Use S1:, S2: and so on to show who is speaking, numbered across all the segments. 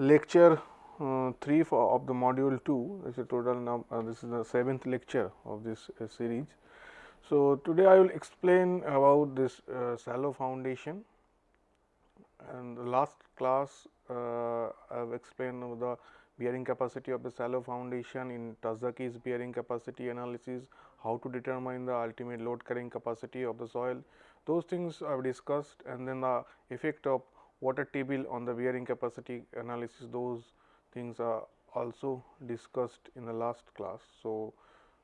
S1: Lecture uh, 3 for, of the module 2 is a total now uh, this is the seventh lecture of this uh, series. So, today I will explain about this uh, shallow foundation and the last class uh, I have explained the bearing capacity of the shallow foundation in Terzaghi's bearing capacity analysis, how to determine the ultimate load carrying capacity of the soil. Those things I have discussed and then the effect of water table on the bearing capacity analysis those things are also discussed in the last class. So,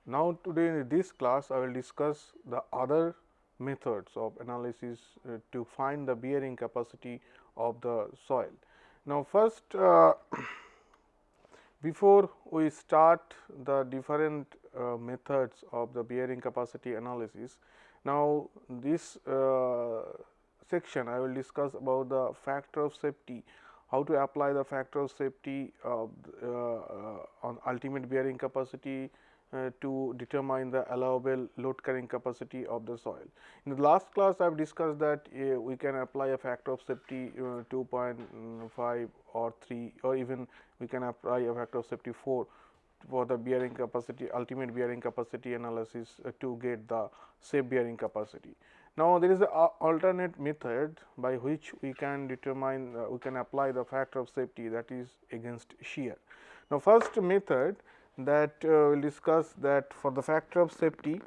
S1: now today in this class I will discuss the other methods of analysis uh, to find the bearing capacity of the soil. Now, first uh, before we start the different uh, methods of the bearing capacity analysis, now this uh, section I will discuss about the factor of safety, how to apply the factor of safety uh, on ultimate bearing capacity uh, to determine the allowable load carrying capacity of the soil. In the last class I have discussed that uh, we can apply a factor of safety uh, 2.5 or 3 or even we can apply a factor of safety 4 for the bearing capacity ultimate bearing capacity analysis uh, to get the safe bearing capacity. Now, there is an alternate method by which we can determine uh, we can apply the factor of safety that is against shear. Now, first method that uh, we will discuss that for the factor of safety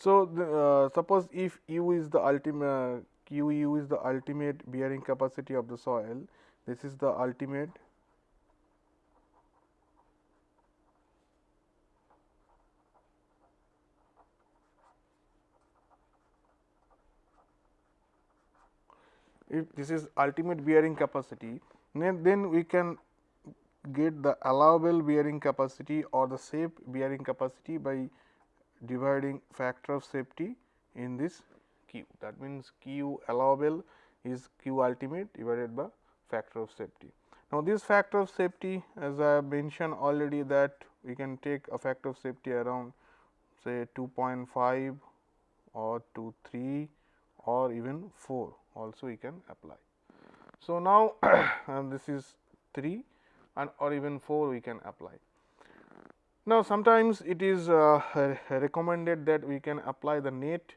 S1: So, the, uh, suppose if u is the ultimate q u is the ultimate bearing capacity of the soil, this is the ultimate if this is ultimate bearing capacity, then we can get the allowable bearing capacity or the safe bearing capacity by dividing factor of safety in this q. That means, q allowable is q ultimate divided by factor of safety. Now, this factor of safety as I have mentioned already that we can take a factor of safety around say 2.5 or to 3 or even 4 also we can apply. So, now this is 3 and or even 4 we can apply. Now, sometimes it is uh, recommended that we can apply the net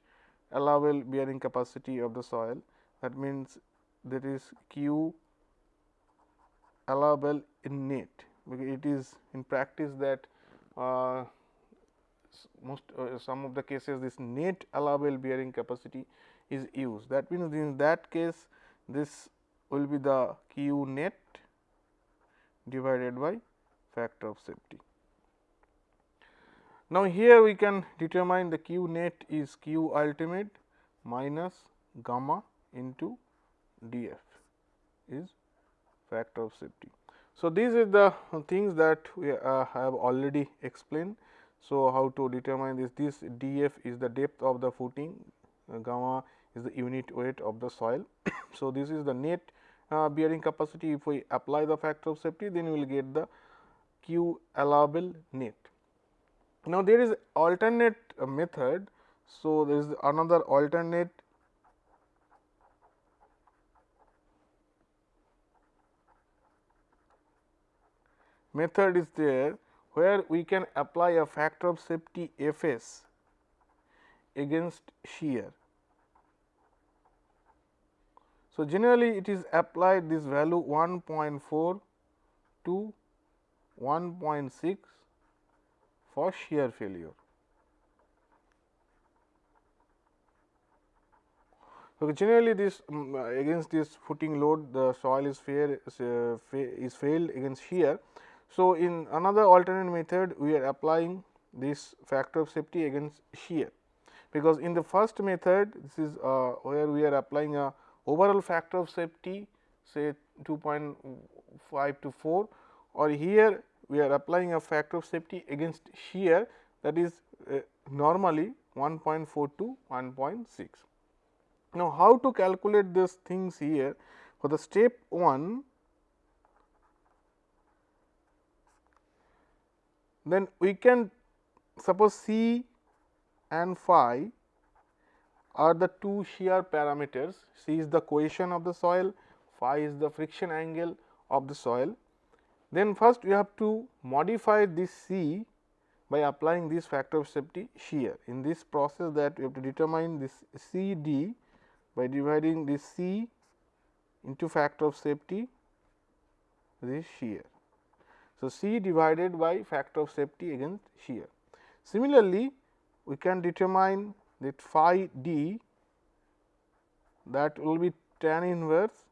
S1: allowable bearing capacity of the soil. That means, that is q allowable in net, because it is in practice that uh, most uh, some of the cases this net allowable bearing capacity is used. That means, in that case this will be the q net divided by factor of safety. Now, here we can determine the q net is q ultimate minus gamma into d f is factor of safety. So, these are the things that we uh, have already explained. So, how to determine this? This d f is the depth of the footing, uh, gamma is the unit weight of the soil. so, this is the net uh, bearing capacity. If we apply the factor of safety, then we will get the q allowable net. Now, there is alternate method. So, there is another alternate method is there where we can apply a factor of safety F s against shear. So, generally it is applied this value 1.4 to 1.6 for shear failure. So, generally this um, against this footing load the soil is fair uh, is failed against shear. So, in another alternate method we are applying this factor of safety against shear, because in the first method this is uh, where we are applying a overall factor of safety say 2.5 to 4 or here we are applying a factor of safety against shear that is uh, normally 1.4 to 1.6. Now, how to calculate these things here? For the step 1 then we can suppose C and phi are the two shear parameters. C is the cohesion of the soil, phi is the friction angle of the soil. Then first we have to modify this C by applying this factor of safety shear. In this process that we have to determine this C d by dividing this C into factor of safety this shear. So, C divided by factor of safety against shear. Similarly, we can determine that phi d that will be tan inverse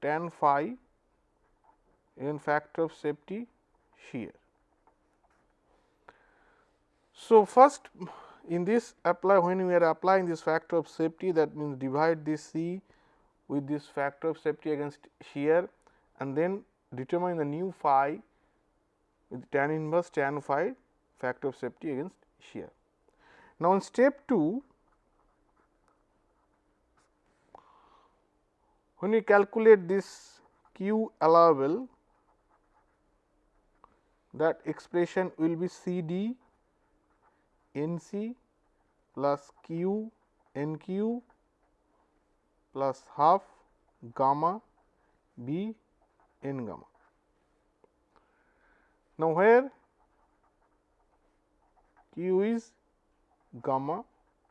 S1: tan phi in factor of safety shear. So, first in this apply when we are applying this factor of safety that means divide this C with this factor of safety against shear and then determine the new phi with tan inverse tan phi factor of safety against shear. Now, in step 2 when we calculate this q allowable that expression will be C d N c plus q n q plus half gamma b n gamma. Now, where q is gamma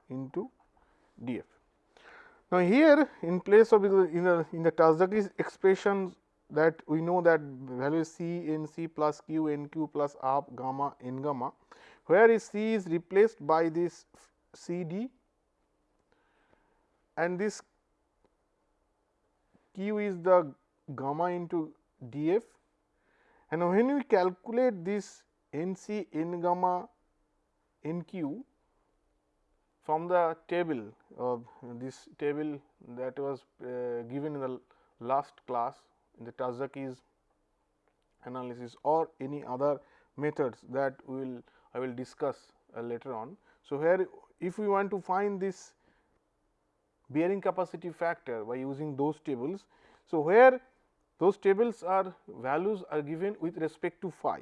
S1: into d f. Now, here in place of in the in the Terzaghi's expression that we know that value C n c plus q n q plus half gamma n gamma where is C is replaced by this C d and this q is the gamma into d f. And when we calculate this n c n gamma n q from the table of this table that was uh, given in the last class in the Terzaghi's analysis or any other methods that we will I will discuss uh, later on. So, here if we want to find this bearing capacity factor by using those tables. So, where those tables are values are given with respect to phi,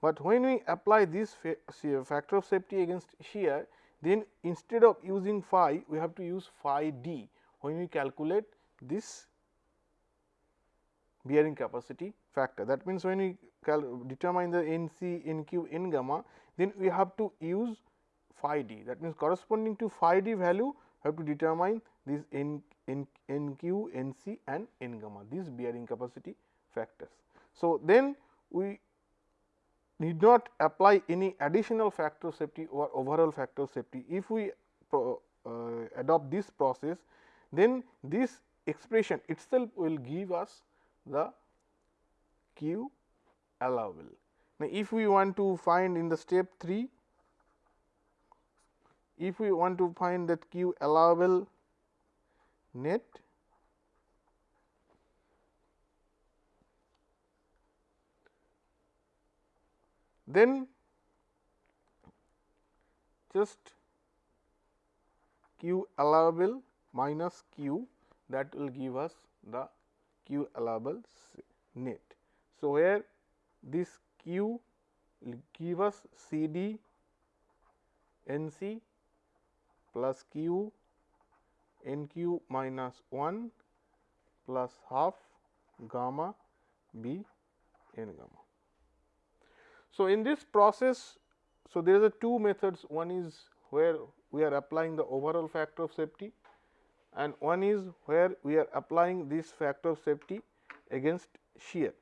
S1: but when we apply this factor of safety against shear then instead of using phi we have to use phi d when we calculate this bearing capacity factor. That means, when we determine the N c, N q, N gamma, then we have to use phi d. That means, corresponding to phi d value, we have to determine these N, N, N q, N c and N gamma, these bearing capacity factors. So, then we need not apply any additional factor safety or overall factor safety. If we pro, uh, adopt this process, then this expression itself will give us the q allowable. Now, if we want to find in the step 3, if we want to find that q allowable net then just q allowable minus q that will give us the q allowable net. So, where this q will give us C d n c plus q n q minus 1 plus half gamma b n gamma. So, in this process, so there are two methods one is where we are applying the overall factor of safety and one is where we are applying this factor of safety against shear.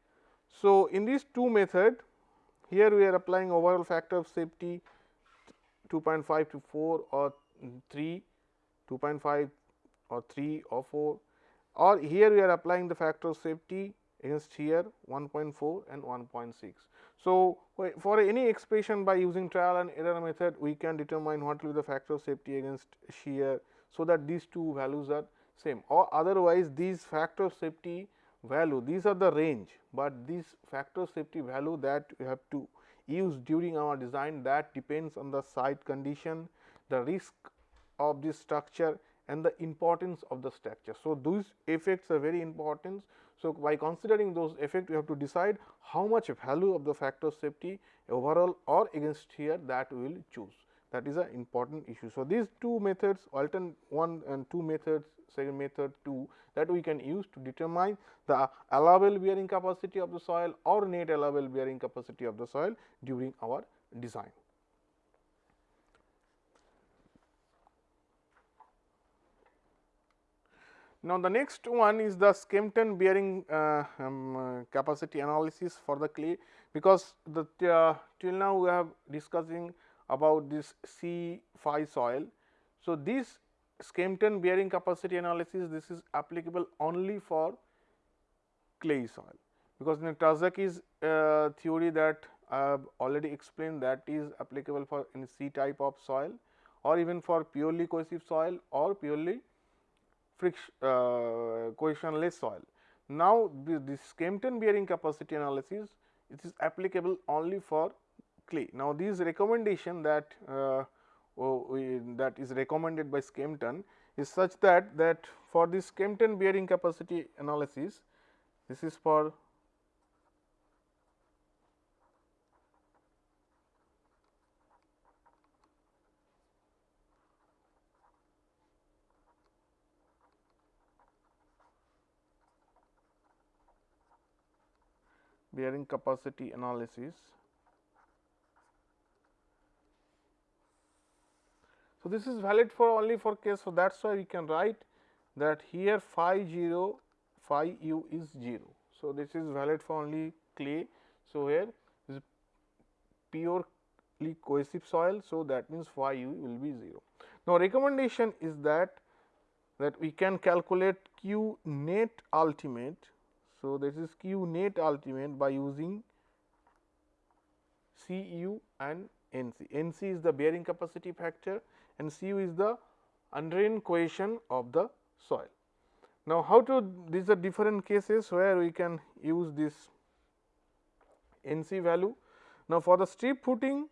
S1: So, in these two method here we are applying overall factor of safety 2.5 to 4 or 3, 2.5 or 3 or 4 or here we are applying the factor of safety against shear 1.4 and 1.6. So, for any expression by using trial and error method we can determine what will be the factor of safety against shear so that these two values are same or otherwise these factor safety value these are the range, but this factor safety value that we have to use during our design that depends on the site condition, the risk of this structure and the importance of the structure. So, these effects are very important. So, by considering those effects we have to decide how much value of the factor safety overall or against here that we will choose that is an important issue. So, these two methods alternate one and two methods second method 2 that we can use to determine the allowable bearing capacity of the soil or net allowable bearing capacity of the soil during our design. Now, the next one is the Skempton bearing uh, um, uh, capacity analysis for the clay, because the uh, till now we have discussing about this C phi soil. So, this Skempton bearing capacity analysis this is applicable only for clay soil, because in Terzaghi's uh, theory that I have already explained that is applicable for in C type of soil or even for purely cohesive soil or purely friction uh, cohesionless soil. Now, this, this Skempton bearing capacity analysis it is applicable only for clay. Now, this recommendation that uh, oh, we, that is recommended by Skempton is such that that for this Skempton bearing capacity analysis this is for bearing capacity analysis. So, this is valid for only for case. So, that is why we can write that here phi 0 phi u is 0. So, this is valid for only clay. So, here is purely cohesive soil. So, that means phi u will be 0. Now, recommendation is that that we can calculate q net ultimate so, this is Q net ultimate by using Cu and Nc. Nc is the bearing capacity factor and Cu is the undrained cohesion of the soil. Now, how to these are different cases where we can use this Nc value. Now, for the strip footing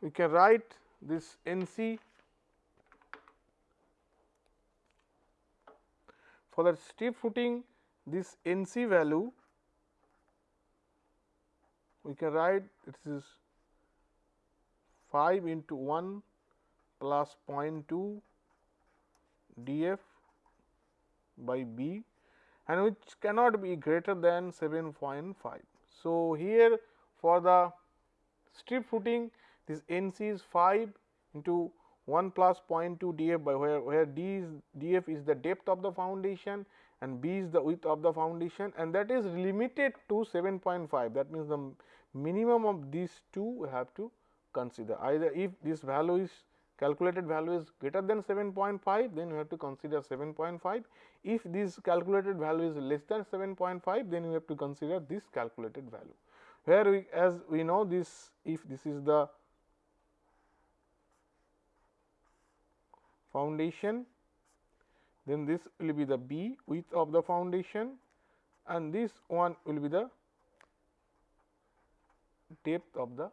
S1: we can write this N for the strip footing this N c value we can write it is 5 into 1 plus 0.2 d f by b and which cannot be greater than 7.5. So, here for the strip footing this N c is 5 into 1 plus 0.2 d f by where, where d is d f is the depth of the foundation and b is the width of the foundation and that is limited to 7.5 that means the minimum of these two we have to consider. Either if this value is calculated value is greater than 7.5 then we have to consider 7.5 if this calculated value is less than 7.5 then we have to consider this calculated value. Where we as we know this if this is the foundation, then this will be the B width of the foundation and this one will be the depth of the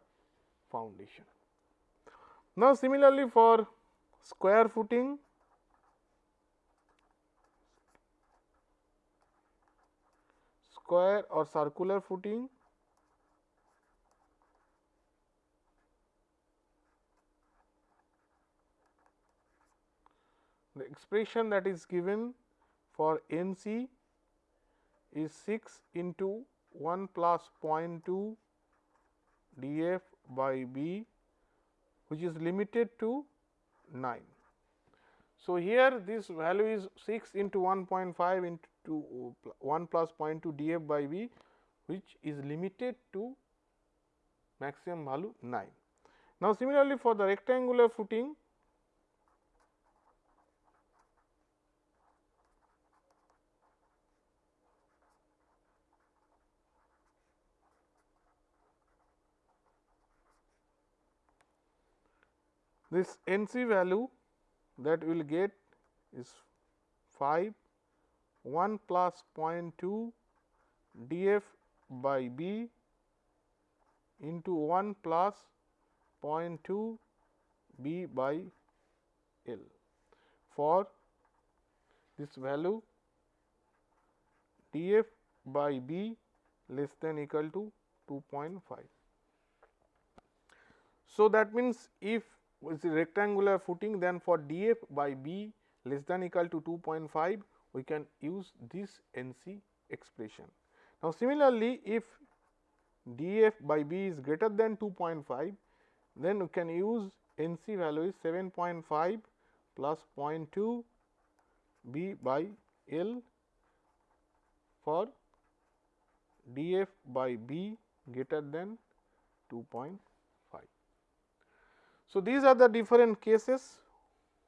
S1: foundation. Now, similarly for square footing, square or circular footing, the expression that is given for N c is 6 into 1 plus 0.2 d f by b which is limited to 9. So, here this value is 6 into 1.5 into 1 plus 0.2 d f by b which is limited to maximum value 9. Now, similarly for the rectangular footing This NC value that we will get is 5 1 plus 0.2 df by b into 1 plus 0.2 b by L for this value df by b less than equal to 2.5. So, that means, if it is a rectangular footing then for df by b less than equal to 2.5 we can use this NC expression. Now, similarly, if df by b is greater than 2.5 then we can use NC value is 7.5 plus 0.2 b by L for df by b greater than 2.5. So, these are the different cases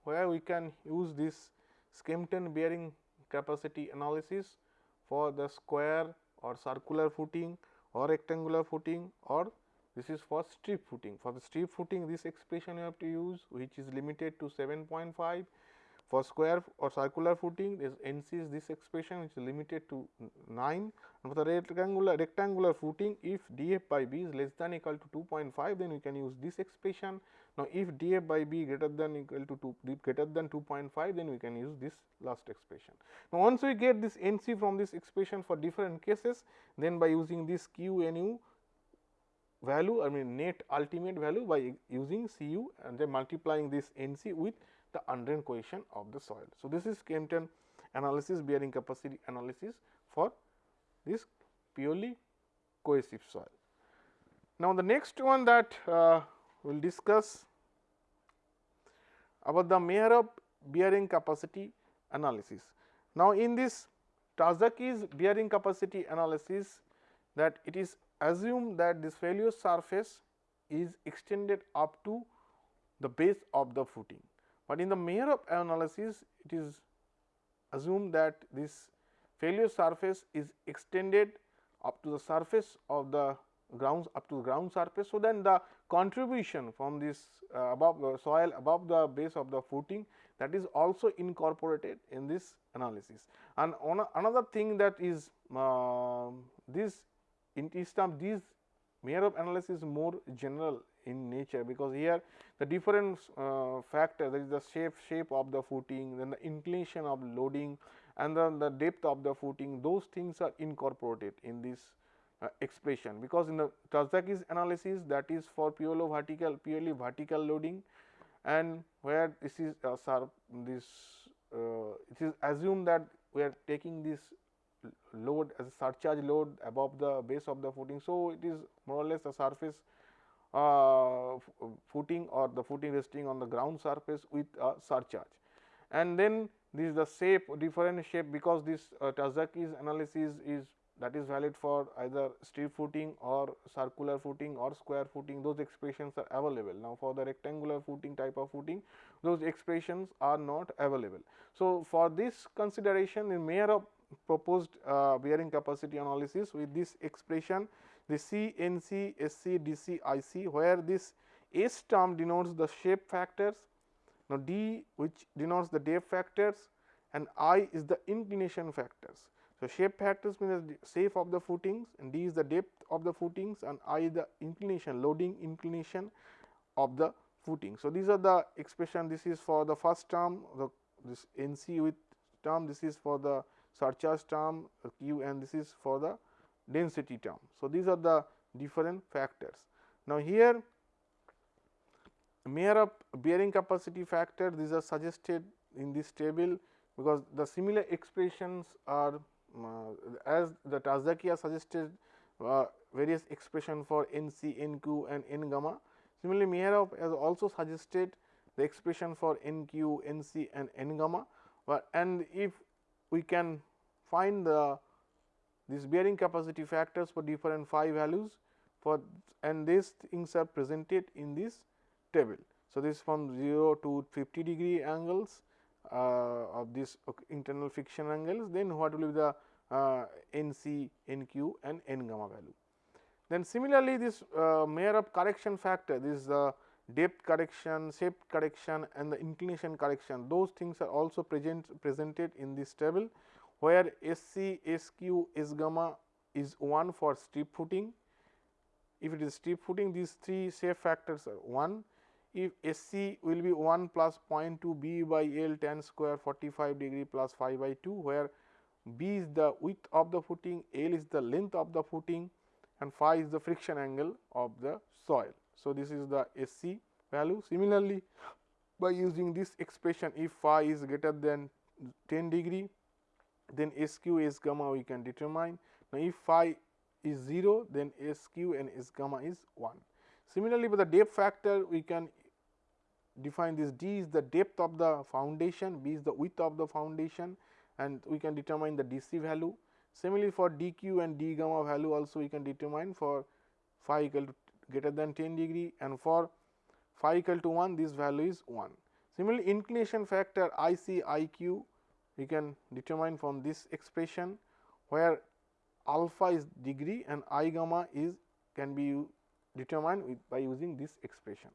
S1: where we can use this Skempton bearing capacity analysis for the square or circular footing or rectangular footing or this is for strip footing. For the strip footing this expression you have to use which is limited to 7.5 for square or circular footing this NC is this expression which is limited to 9 and for the rectangular rectangular footing if df by b is less than equal to 2.5 then we can use this expression. Now, if df by b greater than equal to 2 greater than 2.5 then we can use this last expression. Now, once we get this NC from this expression for different cases then by using this q nu value I mean net ultimate value by using Cu and then multiplying this NC with the undrained cohesion of the soil. So, this is Skempton analysis bearing capacity analysis for this purely cohesive soil. Now, the next one that uh, we will discuss about the Meyerhof bearing capacity analysis. Now, in this Terzaghi's bearing capacity analysis that it is assumed that this failure surface is extended up to the base of the footing. But in the Meyerhof analysis, it is assumed that this failure surface is extended up to the surface of the ground up to the ground surface. So, then the contribution from this uh, above the soil above the base of the footing that is also incorporated in this analysis. And another thing that is uh, this in terms these Meyerhof analysis more general in nature because here the different uh, factor that is the shape shape of the footing then the inclination of loading and then the depth of the footing those things are incorporated in this uh, expression because in the Terzaghi's analysis that is for purely vertical purely vertical loading and where this is uh, this uh, it is assumed that we are taking this load as a surcharge load above the base of the footing. So, it is more or less a surface uh, footing or the footing resting on the ground surface with a surcharge. And then this is the shape different shape because this uh, Terzaghi's analysis is that is valid for either strip footing or circular footing or square footing those expressions are available. Now, for the rectangular footing type of footing those expressions are not available. So, for this consideration in Meyerhof proposed uh, bearing capacity analysis with this expression the C N C S C D C I C where this S term denotes the shape factors. Now, D which denotes the depth factors and I is the inclination factors. So, shape factors means the shape of the footings and D is the depth of the footings and I is the inclination loading inclination of the footing. So, these are the expression this is for the first term the this N C with term this is for the surcharge term q and this is for the density term. So, these are the different factors. Now, here Meyerhof bearing capacity factor these are suggested in this table because the similar expressions are uh, as the Terzaghi suggested uh, various expression for N c, N q and N gamma. Similarly, Meyerhof has also suggested the expression for N q, N c and N gamma, and if we can find the these bearing capacity factors for different phi values for and these things are presented in this table. So, this from 0 to 50 degree angles uh, of this internal friction angles then what will be the uh, N c, N q and N gamma value. Then similarly, this uh, Meyerhof correction factor this is the depth correction, shape correction and the inclination correction those things are also present presented in this table where S c, S gamma is 1 for strip footing. If it is strip footing these three safe factors are 1. If SC will be 1 plus 0.2 B by L tan square 45 degree 5 by 2 where B is the width of the footing, L is the length of the footing and phi is the friction angle of the soil. So, this is the SC value. Similarly, by using this expression if phi is greater than 10 degree then S q S gamma we can determine. Now, if phi is 0 then SQ and S gamma is 1. Similarly, for the depth factor we can define this d is the depth of the foundation, b is the width of the foundation and we can determine the dc value. Similarly, for dq and d gamma value also we can determine for phi equal to greater than 10 degree and for phi equal to 1 this value is 1. Similarly, inclination factor I c I q we can determine from this expression where alpha is degree and I gamma is can be determined with by using this expression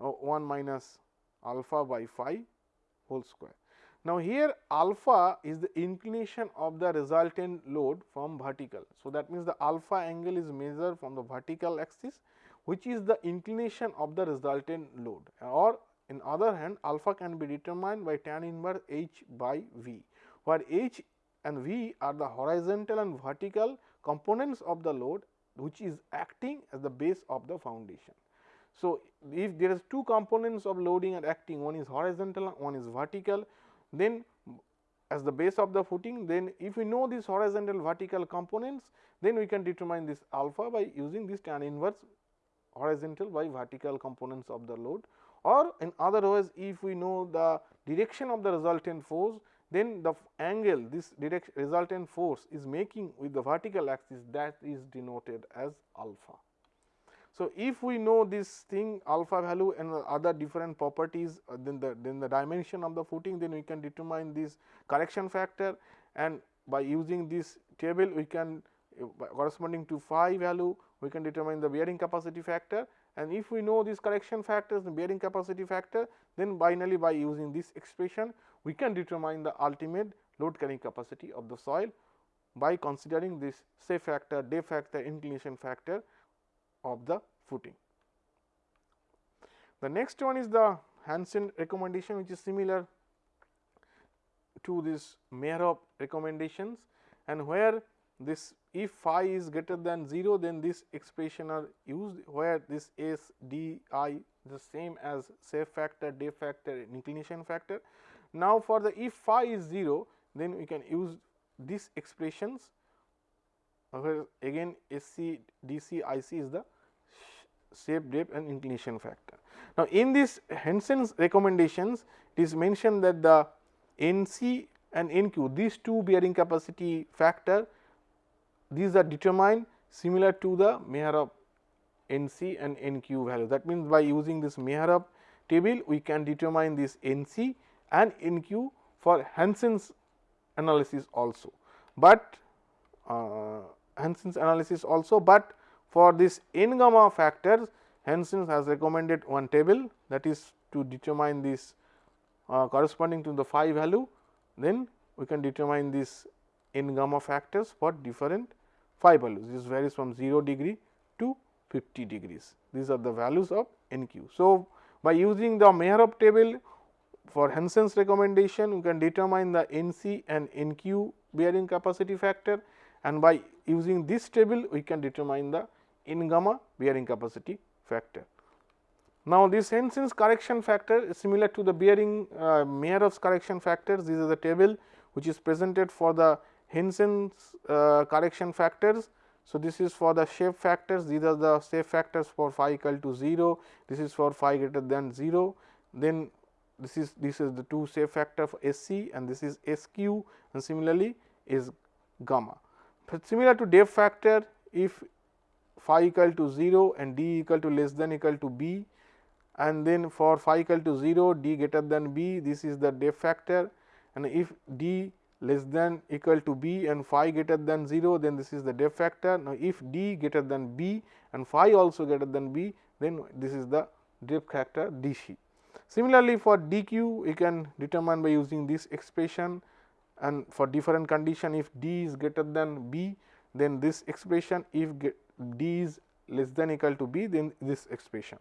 S1: uh, 1 minus alpha by phi whole square. Now, here alpha is the inclination of the resultant load from vertical. So, that means the alpha angle is measured from the vertical axis which is the inclination of the resultant load or in other hand alpha can be determined by tan inverse h by v, where h and v are the horizontal and vertical components of the load which is acting as the base of the foundation. So, if there is two components of loading and acting one is horizontal and one is vertical then as the base of the footing then if we know these horizontal vertical components then we can determine this alpha by using this tan inverse horizontal by vertical components of the load or in other words if we know the direction of the resultant force then the angle this resultant force is making with the vertical axis that is denoted as alpha. So, if we know this thing alpha value and other different properties uh, then the then the dimension of the footing then we can determine this correction factor and by using this table we can uh, corresponding to phi value we can determine the bearing capacity factor and if we know these correction factors the bearing capacity factor then finally by using this expression we can determine the ultimate load carrying capacity of the soil by considering this safe factor, depth factor, inclination factor of the footing. The next one is the Hansen recommendation which is similar to this Meyerhof recommendations and where this if phi is greater than 0 then this expression are used where this S d i the same as safe factor, depth factor, inclination factor. Now, for the if phi is 0 then we can use these expressions where again S c d c I c is the shape depth and inclination factor. Now, in this Hansen's recommendations it is mentioned that the N c and N q these two bearing capacity factor these are determined similar to the Meyerhof N c and N q value. That means, by using this Meyerhof table we can determine this N c and N q for Hansen's analysis also, but uh, Hansen's analysis also, but for this n gamma factors Hansen has recommended one table that is to determine this uh, corresponding to the phi value then we can determine this n gamma factors for different phi values this varies from 0 degree to 50 degrees these are the values of n q. So, by using the Meyerhof table for Hansen's recommendation we can determine the n c and n q bearing capacity factor and by using this table we can determine the n gamma bearing capacity factor. Now, this Hansen's correction factor is similar to the bearing uh, Meyerhof's correction factors. This is the table which is presented for the Hansen's uh, correction factors. So, this is for the shape factors, these are the shape factors for phi equal to 0, this is for phi greater than 0, then this is this is the two shape factor for S c and this is S q and similarly is gamma. But similar to depth factor, if phi equal to 0 and d equal to less than equal to b and then for phi equal to 0 d greater than b this is the depth factor and if d less than equal to b and phi greater than 0 then this is the depth factor. Now, if d greater than b and phi also greater than b then this is the depth factor d c. Similarly, for d q we can determine by using this expression and for different condition if d is greater than b then this expression if d is less than equal to b then this expression.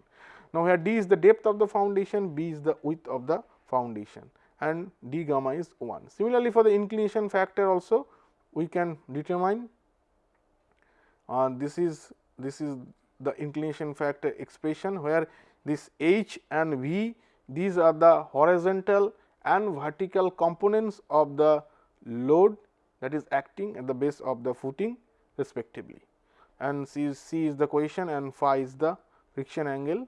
S1: Now, here d is the depth of the foundation, b is the width of the foundation and d gamma is 1. Similarly, for the inclination factor also we can determine uh, this is this is the inclination factor expression where this h and v these are the horizontal and vertical components of the load that is acting at the base of the footing respectively and C is, C is the cohesion and phi is the friction angle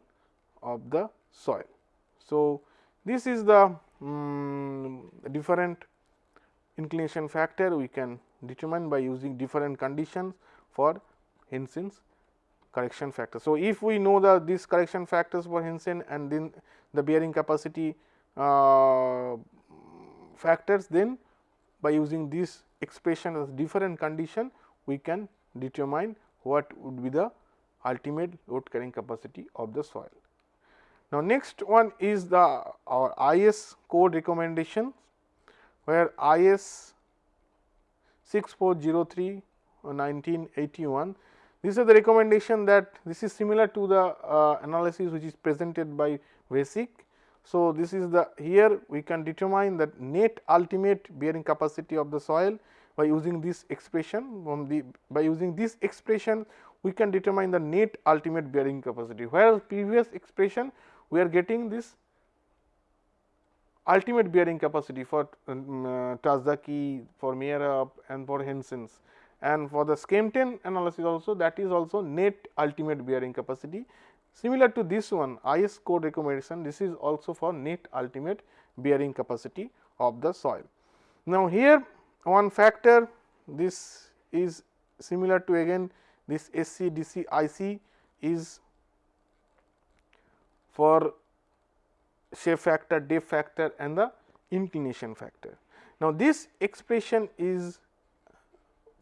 S1: of the soil. So, this is the um, different inclination factor we can determine by using different conditions for Hansen's correction factor. So, if we know the these correction factors for Hansen and then the bearing capacity uh, factors then by using this expression as different condition we can determine what would be the ultimate load carrying capacity of the soil. Now, next one is the our IS code recommendation where IS 6403 1981 these are the recommendation that this is similar to the uh, analysis which is presented by Vesic. So, this is the here we can determine that net ultimate bearing capacity of the soil by using this expression. From the by using this expression we can determine the net ultimate bearing capacity. Whereas previous expression we are getting this ultimate bearing capacity for um, uh, Terzaghi, for Meyerhof and for Hansen's and for the Skempton analysis also that is also net ultimate bearing capacity. Similar to this one IS code recommendation this is also for net ultimate bearing capacity of the soil. Now, here one factor this is similar to again this SC, DC, IC is for shape factor, depth factor and the inclination factor. Now, this expression is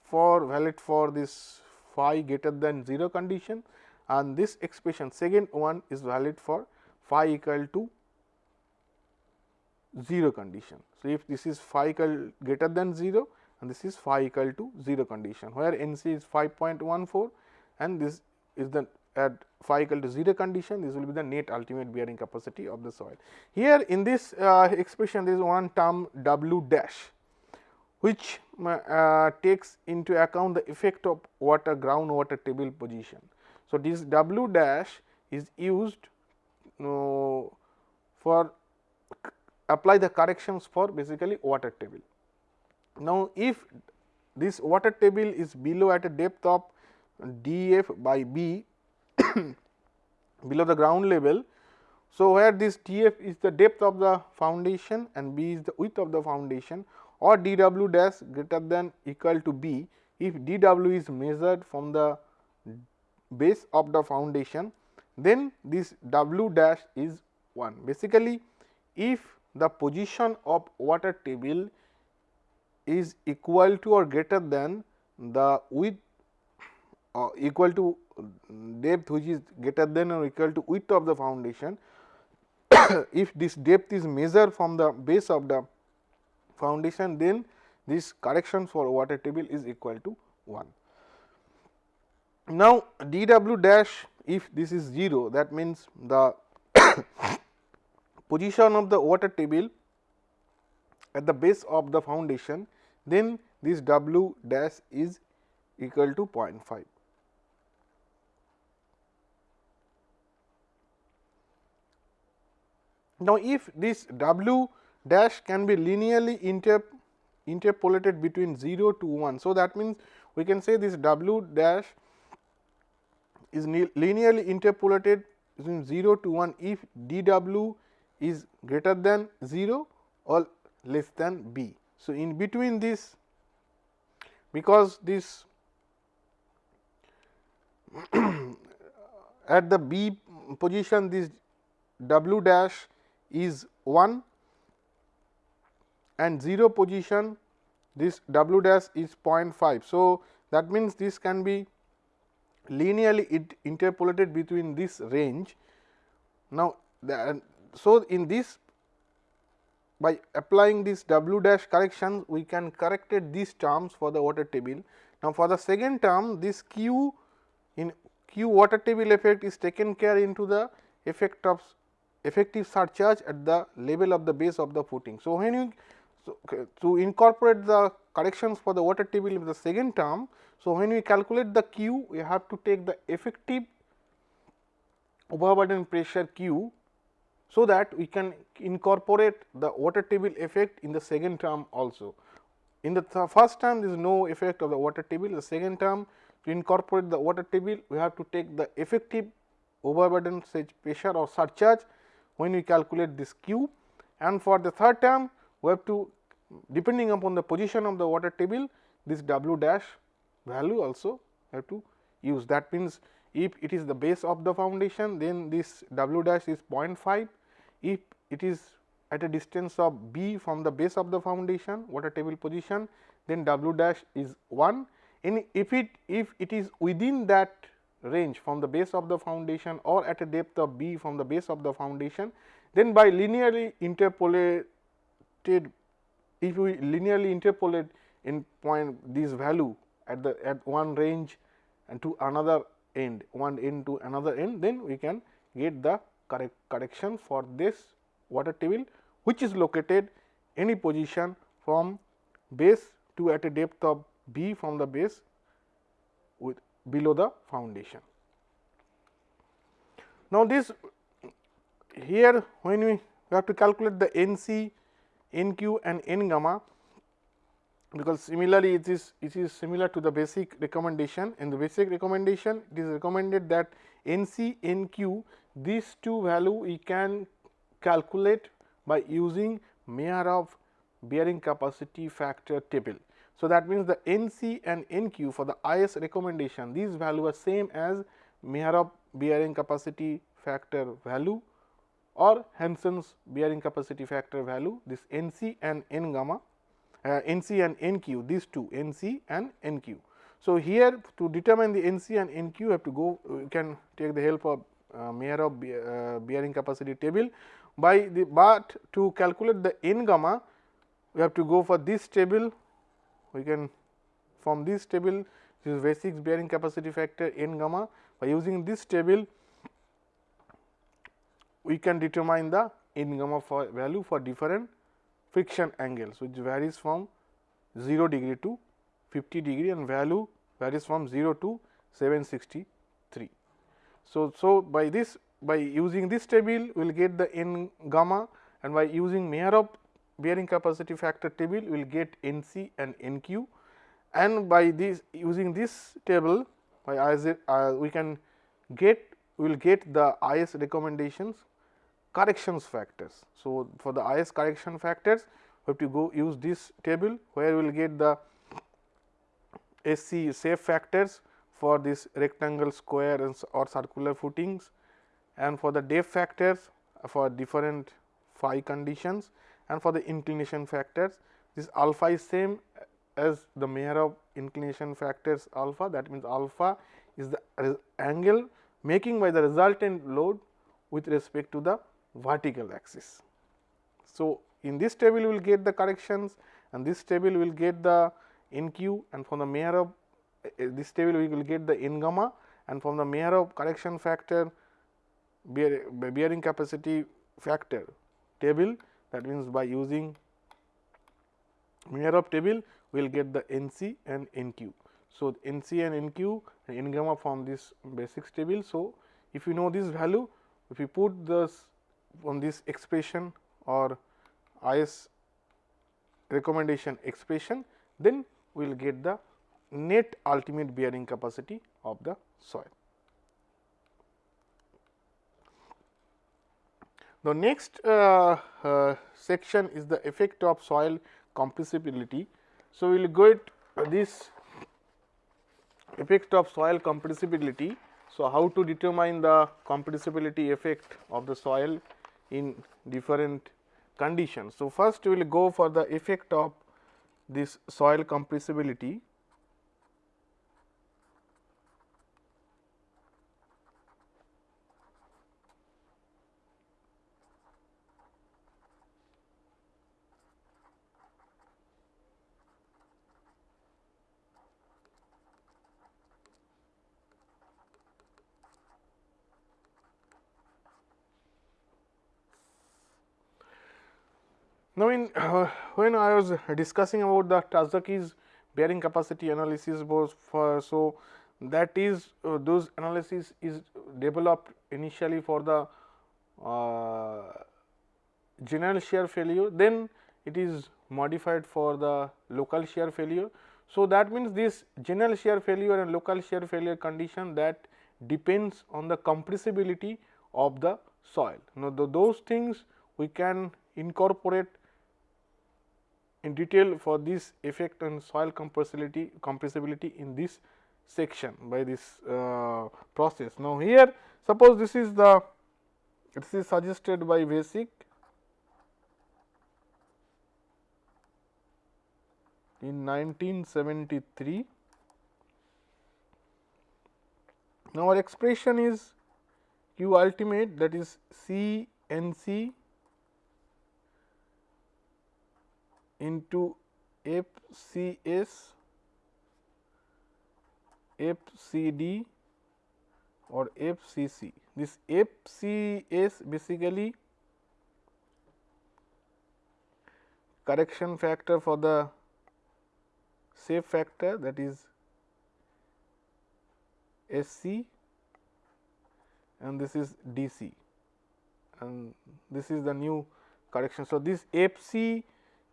S1: for valid for this phi greater than 0 condition and this expression second one is valid for phi equal to 0 condition. So, if this is phi equal greater than 0 and this is phi equal to 0 condition where N c is 5.14 and this is the at phi equal to 0 condition this will be the net ultimate bearing capacity of the soil. Here in this uh, expression there is one term W dash which uh, takes into account the effect of water groundwater table position. So, this W dash is used uh, for apply the corrections for basically water table. Now, if this water table is below at a depth of df by b below the ground level. So, where this Tf is the depth of the foundation and b is the width of the foundation or dw dash greater than equal to b if dw is measured from the base of the foundation then this w dash is 1. Basically, if the position of water table is equal to or greater than the width uh, equal to depth which is greater than or equal to width of the foundation. if this depth is measured from the base of the foundation then this correction for water table is equal to 1. Now, dw dash if this is 0 that means the position of the water table at the base of the foundation then this w dash is equal to 0.5. Now, if this w dash can be linearly interp interpolated between 0 to 1. So, that means we can say this w dash is linearly interpolated between 0 to 1 if dw is greater than 0 or less than b. So, in between this because this at the b position this w dash is 1 and 0 position this w dash is 0.5. So, that means this can be linearly it interpolated between this range. Now, the, so in this by applying this w dash correction we can corrected these terms for the water table Now, for the second term this Q in Q water table effect is taken care into the effect of effective surcharge at the level of the base of the footing. So, when you so, to incorporate the corrections for the water table in the second term. So, when we calculate the Q we have to take the effective overburden pressure Q so that we can incorporate the water table effect in the second term also. In the th first term there is no effect of the water table, the second term to incorporate the water table we have to take the effective overburden pressure or surcharge when we calculate this Q and for the third term we have to depending upon the position of the water table this W dash value also have to use. That means if it is the base of the foundation then this W dash is 0.5 if it is at a distance of b from the base of the foundation water table position then W dash is 1 and if it if it is within that range from the base of the foundation or at a depth of b from the base of the foundation. Then by linearly interpolated if we linearly interpolate in point this value at the at one range and to another end one end to another end then we can get the correct correction for this water table which is located any position from base to at a depth of b from the base below the foundation. Now, this here when we have to calculate the N c, N q and N gamma because similarly it is it is similar to the basic recommendation in the basic recommendation it is recommended that N c N q these two value we can calculate by using Meyerhof bearing capacity factor table. So, that means the N c and N q for the IS recommendation these value are same as Meyerhof bearing capacity factor value or Hansen's bearing capacity factor value this N c and N gamma uh, N c and N q these two N c and N q. So, here to determine the N c and N q you have to go you can take the help of uh, Meyerhof uh, bearing capacity table by the but to calculate the N gamma we have to go for this table we can from this table. This is basic bearing capacity factor N gamma. By using this table we can determine the N gamma for value for different friction angles which varies from 0 degree to 50 degree and value varies from 0 to 763. So, so by this by using this table we will get the N gamma. And by using Meyerhof bearing capacity factor table we will get N c and N q and by this using this table by IS, uh, we can get we will get the IS recommendations corrections factors. So, for the IS correction factors we have to go use this table where we will get the SC safe factors for this rectangle square and or circular footings and for the depth factors for different phi conditions and for the inclination factors this alpha is same as the Meyerhof inclination factors alpha. That means alpha is the angle making by the resultant load with respect to the vertical axis. So, in this table we will get the corrections. And this table we will get the N q. And from the Meyerhof uh, this table we will get the N gamma. And from the Meyerhof correction factor bear, bearing capacity factor table that means by using Meyerhof table we will get the N c and N q. So, N c and N q and N gamma from this basics table. So, if you know this value if you put this on this expression or IS recommendation expression, then we will get the net ultimate bearing capacity of the soil. The next uh, uh, section is the effect of soil compressibility. So, we will go at this effect of soil compressibility. So, how to determine the compressibility effect of the soil in different conditions. So, first we will go for the effect of this soil compressibility. Now, in uh, when I was discussing about the Terzaghi's bearing capacity analysis was for so that is uh, those analysis is developed initially for the uh, general shear failure then it is modified for the local shear failure. So, that means this general shear failure and local shear failure condition that depends on the compressibility of the soil. Now, the, those things we can incorporate in detail for this effect on soil compressibility compressibility in this section by this uh, process. Now, here suppose this is the this is suggested by Vesic in 1973. Now, our expression is q ultimate that is C n c into f c s f c d or f c c. This f c s basically correction factor for the shape factor that is S c and this is D c and this is the new correction. So, this F c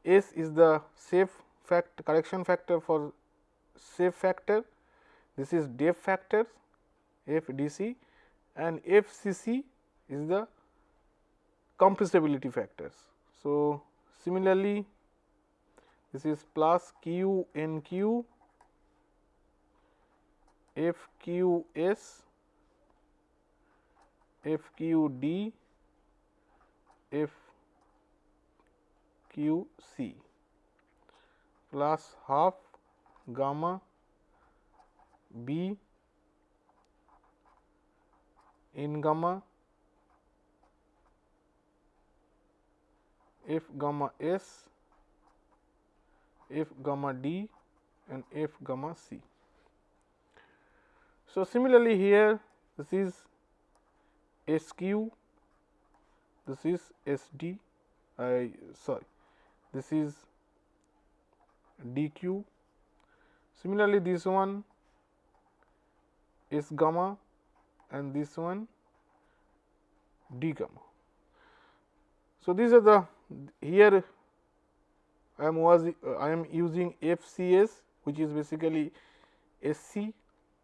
S1: S is the safe fact correction factor for safe factor, this is depth factor F D c and F c c is the compressibility factors. So, similarly, this is plus q n q f q s f q d f q c plus half gamma b N gamma f gamma s f gamma d and f gamma c. So, similarly, here this is S q, this is S d, I sorry, this is d q. Similarly, this one is gamma and this one d gamma. So, these are the here I am was uh, I am using FCS which is basically SC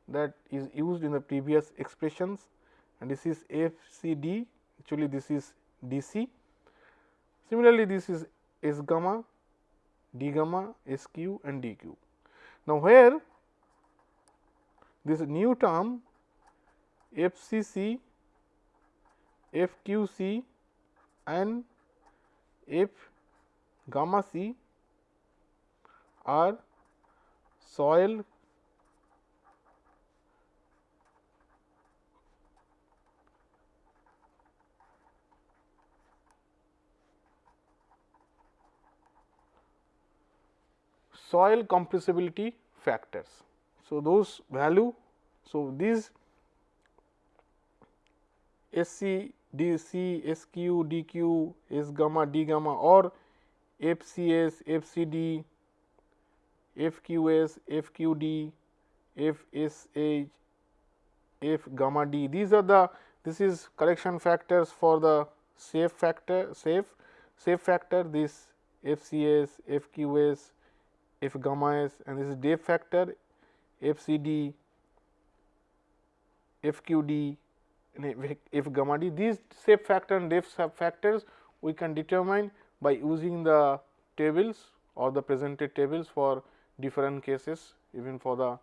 S1: that is used in the previous expressions and this is FCD actually this is DC. Similarly, this is S gamma, D gamma, SQ and DQ. Now, where this new term f c c, f q c and F gamma C are soil soil compressibility factors. So, those value. So, these SC, DC, SQ, DQ, S gamma, D gamma or FCS, FCD, FQS, FQD, FSH, F gamma D. These are the this is correction factors for the safe factor safe safe factor this FCS, FQS, F gamma S and this is depth factor FCD, FQD and F gamma D. These shape factor and depth factors we can determine by using the tables or the presented tables for different cases even for the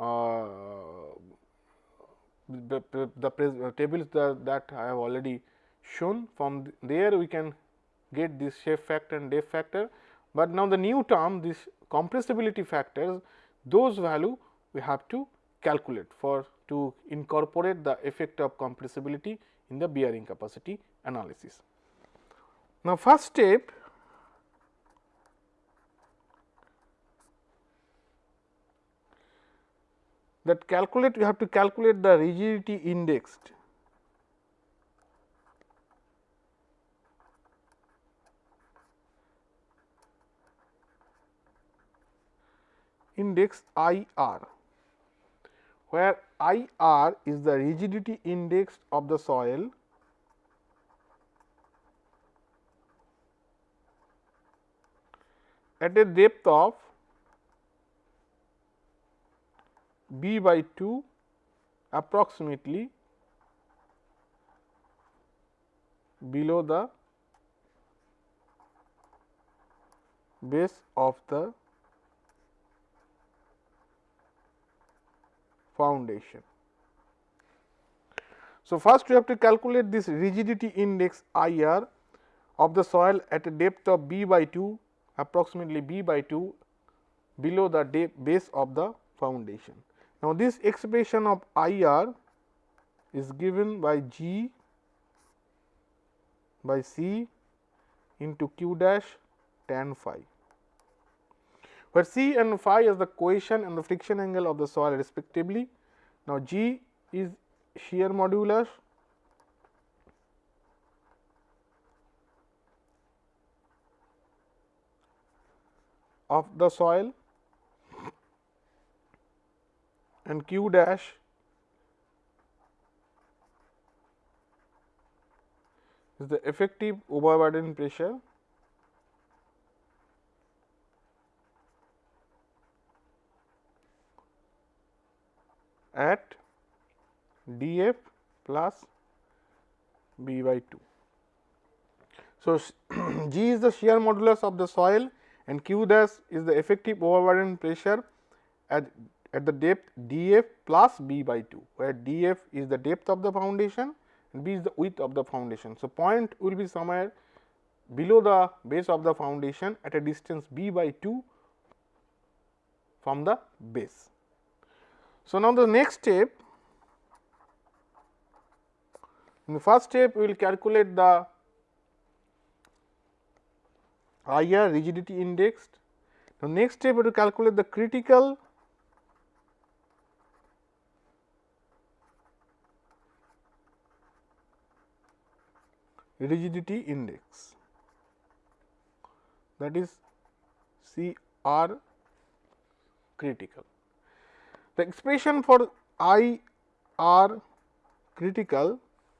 S1: uh, the, the, the tables that, that I have already shown from there we can get this shape factor and depth factor, but now the new term this compressibility factors those value we have to calculate for to incorporate the effect of compressibility in the bearing capacity analysis. Now, first step that calculate you have to calculate the rigidity indexed index I r, where I r is the rigidity index of the soil. At a depth of b by 2 approximately below the base of the foundation. So, first we have to calculate this rigidity index I r of the soil at a depth of b by 2 approximately b by 2 below the base of the foundation. Now, this expression of I r is given by G by C into q dash tan phi, where C and phi is the cohesion and the friction angle of the soil respectively. Now, G is shear modulus of the soil and q dash is the effective overburden pressure at df plus b by 2. So, G is the shear modulus of the soil and Q dash is the effective overburden pressure at, at the depth df plus b by 2, where df is the depth of the foundation and b is the width of the foundation. So, point will be somewhere below the base of the foundation at a distance b by 2 from the base. So, now the next step in the first step we will calculate the IR rigidity index. The next step we will calculate the critical rigidity index that is C R critical. The expression for I R critical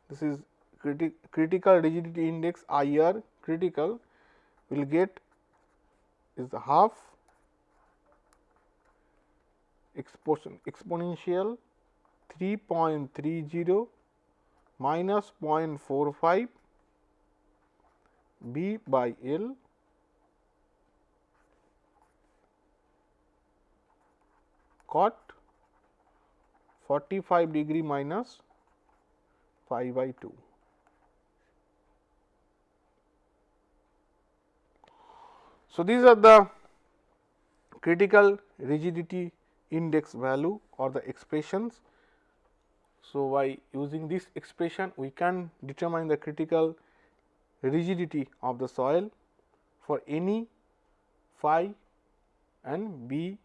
S1: this is criti critical rigidity index I R critical will get is half exponential 3.30 minus 0.45 B by L. Cot 45 degree minus phi by 2. So, these are the critical rigidity index value or the expressions. So, by using this expression we can determine the critical rigidity of the soil for any phi and b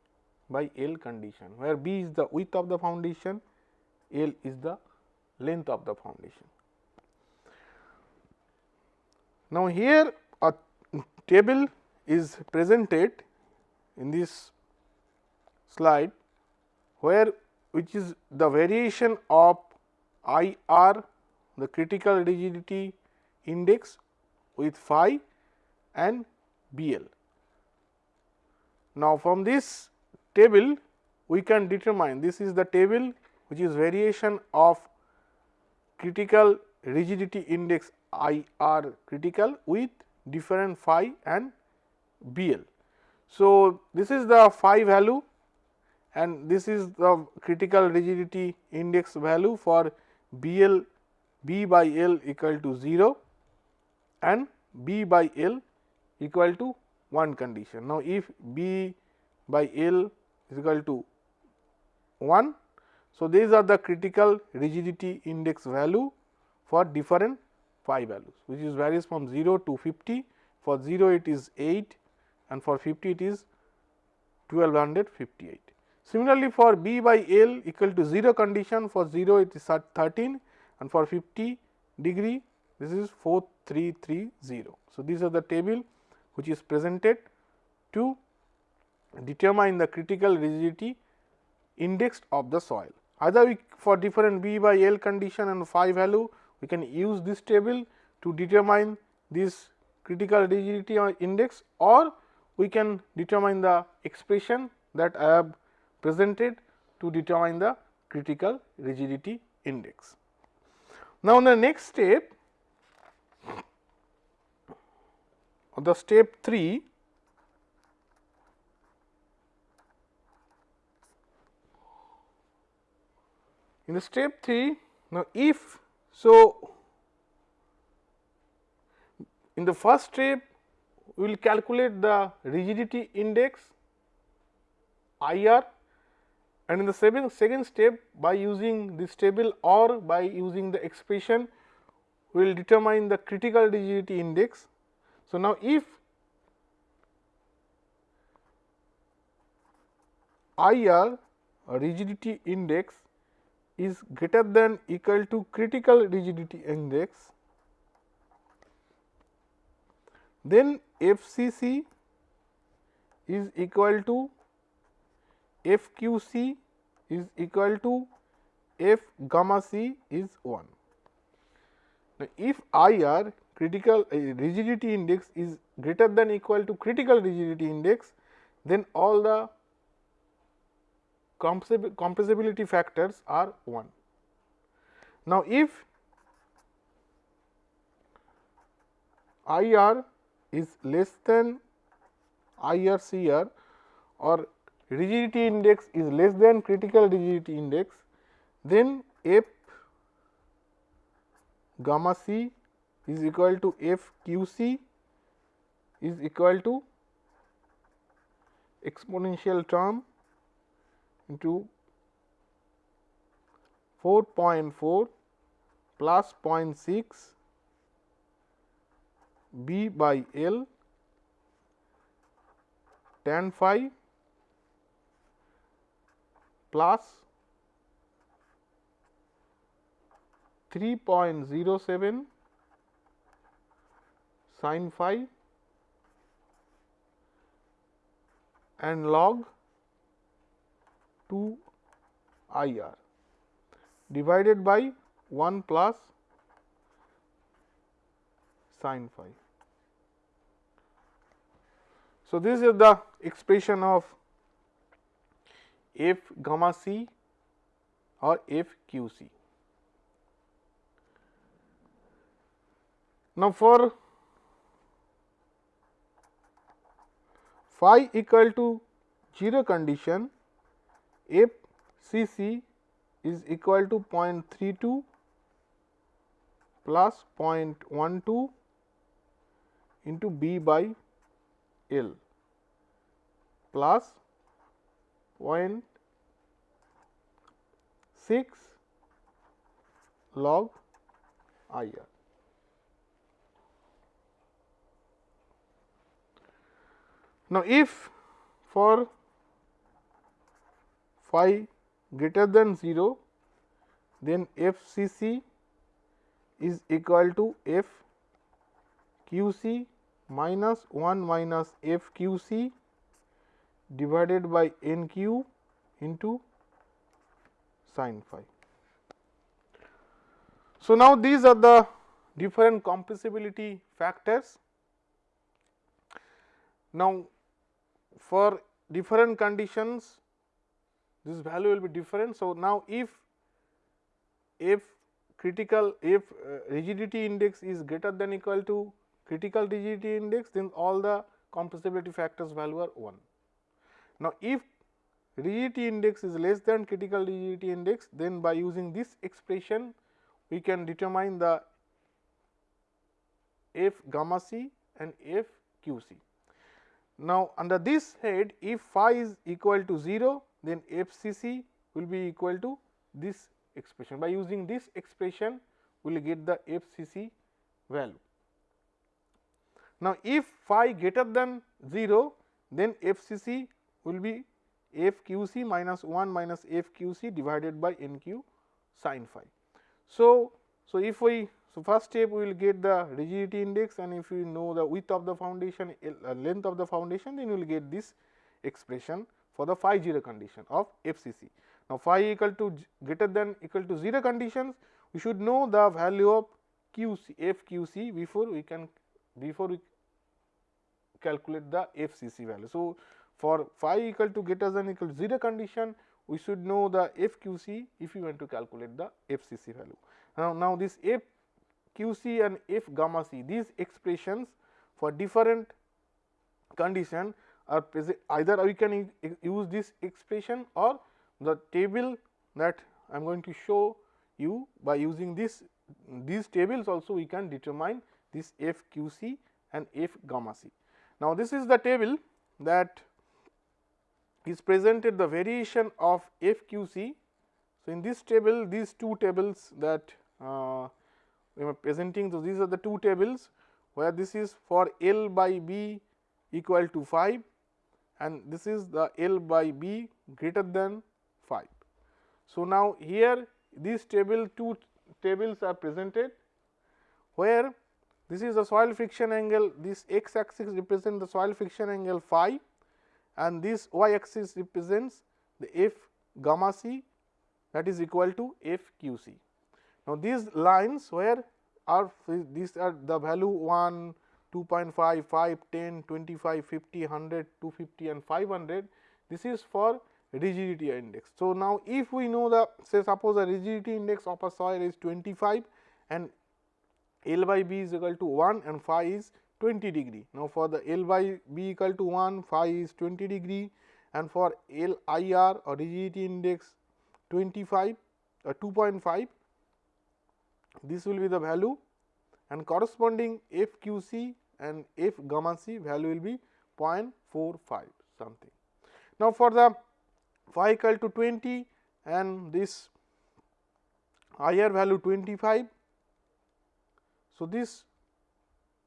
S1: by L condition, where b is the width of the foundation, L is the length of the foundation. Now, here a table is presented in this slide, where which is the variation of I r the critical rigidity index with phi and B L. Now, from this table we can determine this is the table which is variation of critical rigidity index I r critical with different phi and B L. So, this is the phi value and this is the critical rigidity index value for B L B by L equal to 0 and B by L equal to 1 condition. Now, if B by L is equal to 1. So, these are the critical rigidity index value for different phi values which is varies from 0 to 50 for 0 it is 8 and for 50 it is 1258. Similarly, for B by L equal to 0 condition for 0 it is 13 and for 50 degree this is 4330. So, these are the table which is presented to determine the critical rigidity index of the soil. Either we for different B by L condition and phi value, we can use this table to determine this critical rigidity index or we can determine the expression that I have presented to determine the critical rigidity index. Now, in the next step the step 3 in the step 3 now if so in the first step we will calculate the rigidity index IR and in the second, second step by using this table or by using the expression we will determine the critical rigidity index. So, now if IR rigidity index is greater than equal to critical rigidity index, then FCC is equal to FQC is equal to F gamma c is 1. Now, if IR critical uh, rigidity index is greater than equal to critical rigidity index, then all the compressibility factors are 1. Now, if IR is less than IRCR or rigidity index is less than critical rigidity index, then F gamma c is equal to F q c is equal to exponential term into 4.4 plus 0.6 b by L tan phi plus 3.07 sin phi and log 2 I r divided by 1 plus sin phi. So, this is the expression of f gamma c or f q c. Now, for phi equal to 0 condition f c c is equal to 0.32 plus 0.12 into b by L plus 0.6 log I r. Now, if for phi greater than 0, then f c c is equal to f q c minus 1 minus f q c divided by n q into sin phi. So, now these are the different compressibility factors. Now, for different conditions this value will be different. So, now if if critical if uh, rigidity index is greater than equal to critical rigidity index then all the compressibility factors value are 1. Now, if rigidity index is less than critical rigidity index then by using this expression we can determine the f gamma c and f q c. Now, under this head if phi is equal to 0 then f c c will be equal to this expression by using this expression we will get the f c c value. Now, if phi greater than 0 then f c c will be f q c minus 1 minus f q c divided by n q sin phi. So, so if we so, first step we will get the rigidity index and if you know the width of the foundation uh, length of the foundation then you will get this expression for the phi 0 condition of FCC. Now, phi equal to greater than equal to 0 conditions, we should know the value of QC FQC before we can before we calculate the FCC value. So, for phi equal to greater than equal to 0 condition, we should know the FQC if we want to calculate the FCC value. Now, now this FQC and F gamma C these expressions for different condition are either we can use this expression or the table that I am going to show you by using this these tables also we can determine this f q c and f gamma c. Now, this is the table that is presented the variation of f q c. So, in this table these two tables that uh, we are presenting. So, these are the two tables where this is for L by B equal to 5 and this is the L by B greater than 5. So, now here these table two tables are presented where this is the soil friction angle this x axis represents the soil friction angle phi and this y axis represents the f gamma c that is equal to f q c. Now, these lines where are these are the value 1, 2.5, 5, 10, 25, 50, 100, 250 and 500 this is for rigidity index. So, now if we know the say suppose the rigidity index of a soil is 25 and L by B is equal to 1 and phi is 20 degree. Now, for the L by B equal to 1 phi is 20 degree and for L I R or rigidity index 25 or uh, 2.5 this will be the value and corresponding F Q C and F gamma c value will be 0.45 something. Now, for the phi equal to 20 and this IR value 25. So, this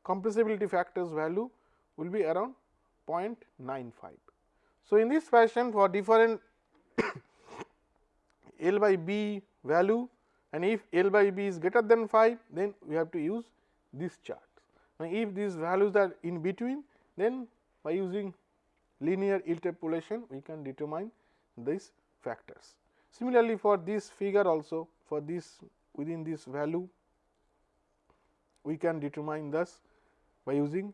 S1: compressibility factors value will be around 0.95. So, in this fashion for different L by B value and if L by B is greater than 5 then we have to use this chart. Now, if these values are in between then by using linear interpolation we can determine these factors. Similarly, for this figure also for this within this value we can determine thus by using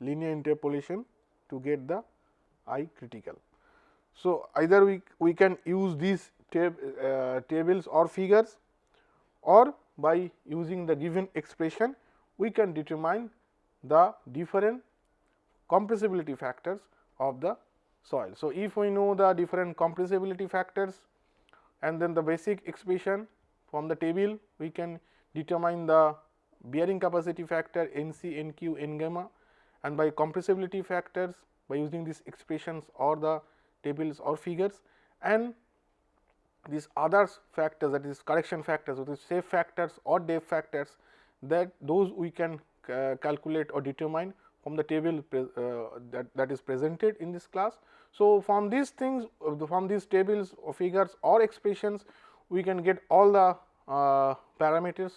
S1: linear interpolation to get the I critical. So, either we, we can use these tab, uh, tables or figures or by using the given expression we can determine the different compressibility factors of the soil. So, if we know the different compressibility factors and then the basic expression from the table we can determine the bearing capacity factor N c, N q, N gamma and by compressibility factors by using these expressions or the tables or figures and these other factors that is correction factors which is safe factors or depth factors that those we can uh, calculate or determine from the table uh, that, that is presented in this class. So, from these things uh, from these tables or figures or expressions we can get all the parameters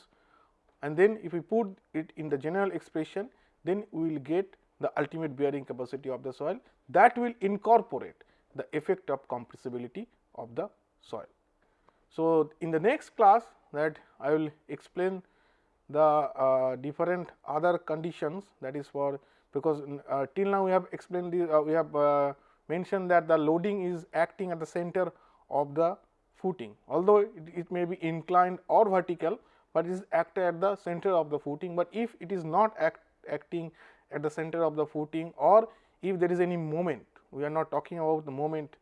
S1: and then if we put it in the general expression then we will get the ultimate bearing capacity of the soil that will incorporate the effect of compressibility of the soil. So, in the next class that I will explain the uh, different other conditions that is for because uh, till now we have explained uh, we have uh, mentioned that the loading is acting at the center of the footing although it, it may be inclined or vertical, but it is acted at the center of the footing, but if it is not act, acting at the center of the footing or if there is any moment we are not talking about the moment.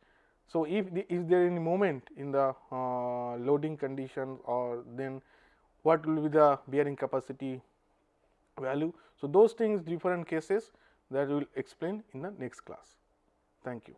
S1: So, if the, is there any moment in the uh, loading condition or then what will be the bearing capacity value. So, those things different cases that we will explain in the next class. Thank you.